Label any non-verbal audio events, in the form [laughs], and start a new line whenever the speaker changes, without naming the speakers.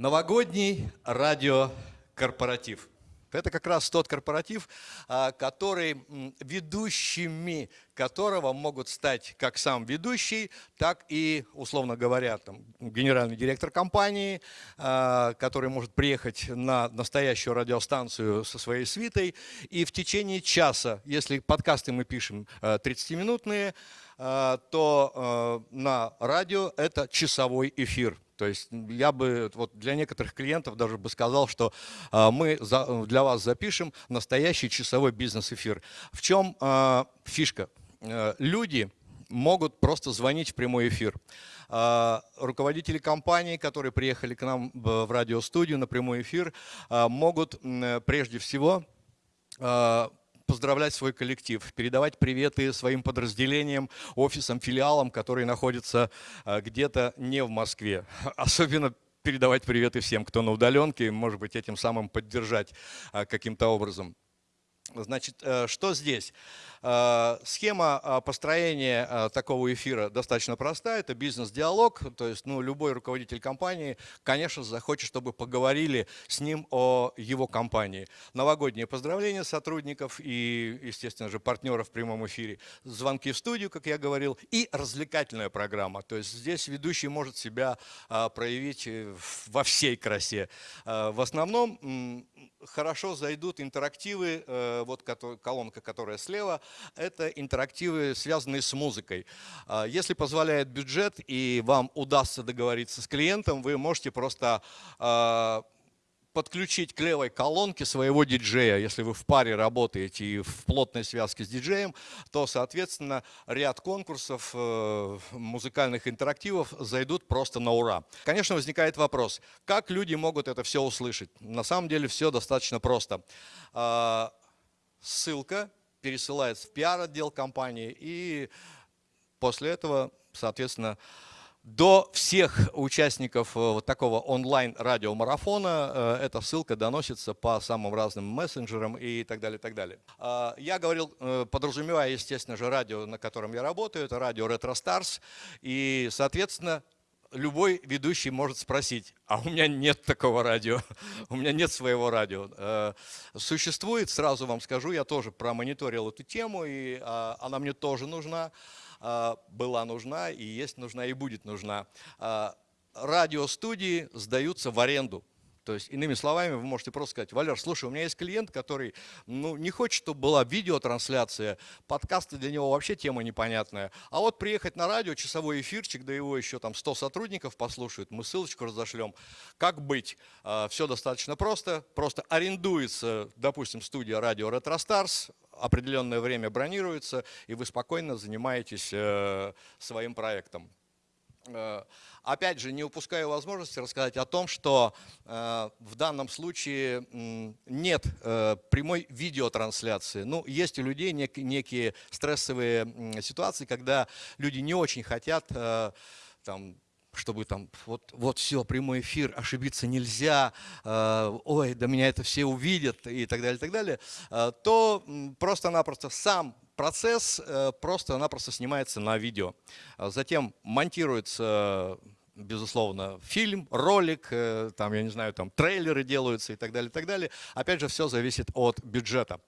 Новогодний радиокорпоратив. Это как раз тот корпоратив, а, который ведущими которого могут стать как сам ведущий, так и, условно говоря, там, генеральный директор компании, а, который может приехать на настоящую радиостанцию со своей свитой. И в течение часа, если подкасты мы пишем 30-минутные, а, то на радио это часовой эфир. То есть я бы вот для некоторых клиентов даже бы сказал, что э, мы за, для вас запишем настоящий часовой бизнес-эфир. В чем э, фишка? Э, люди могут просто звонить в прямой эфир. Э, руководители компаний, которые приехали к нам в, радиостудию на прямой эфир, э, могут э, прежде всего поздравлять свой коллектив, передавать приветы своим подразделениям, офисам, филиалам, которые находятся а, где-то не в Москве. [laughs] Особенно передавать приветы всем, кто на удаленке, может быть, этим самым поддержать а, каким-то образом. Значит, э, что здесь? Э, схема э, построения такого эфира достаточно простая. Это бизнес-диалог. То есть ну, любой руководитель компании, конечно, захочет, чтобы поговорили с ним о его компании. Новогодние поздравления сотрудников и, естественно же, партнеров в прямом эфире. Звонки в студию, как я говорил, и развлекательная программа. То есть здесь ведущий может себя проявить во всей красе. В основном хорошо зайдут интерактивы, э, вот колонка, которая слева, это интерактивы, связанные с музыкой. А, если позволяет бюджет и вам удастся договориться с клиентом, вы можете просто а, подключить к левой колонке своего диджея. Если вы в паре работаете и в плотной связке с диджеем, то, соответственно, ряд конкурсов, э, музыкальных интерактивов зайдут просто на ура. Конечно, возникает вопрос, как люди могут это все услышать? На самом деле все достаточно просто. А, ссылка пересылается в пиар-отдел компании и после этого, соответственно, до всех участников э, вот такого онлайн-радиомарафона э, эта ссылка доносится по самым разным мессенджерам и так далее, так далее. А, я говорил, э, подразумевая, естественно же, радио, на котором я работаю, это радио Retro Stars, и, соответственно, любой ведущий может спросить, а у меня нет такого радио, [laughs] у меня нет своего радио. Существует, сразу вам скажу, я тоже промониторил эту тему, и а, она мне тоже нужна. А, была нужна и есть нужна и будет нужна. А, радиостудии сдаются в аренду. То есть, иными словами, вы можете просто сказать, Валер, слушай, у меня есть клиент, который ну, не хочет, чтобы была видеотрансляция, подкасты для него вообще тема непонятная. А вот приехать на радио, часовой эфирчик, да его еще там 100 сотрудников послушают, мы ссылочку разошлем. Как быть? А, Все достаточно просто. Просто арендуется, допустим, студия радио Retro определенное время бронируется, и вы спокойно занимаетесь э, своим проектом. Э, опять же, не упускаю возможности рассказать о том, что э, в данном случае нет прямой видеотрансляции. Ну, есть у людей некие стрессовые ситуации, когда люди не очень хотят там, чтобы там вот, вот все, прямой эфир, ошибиться нельзя, э, ой, да меня это все увидят и так далее, и так далее, э, то просто-напросто сам процесс э, просто-напросто снимается на видео. Затем монтируется безусловно, фильм, ролик, там, я не знаю, там трейлеры делаются и так далее, и так далее. Опять же, все зависит от бюджета.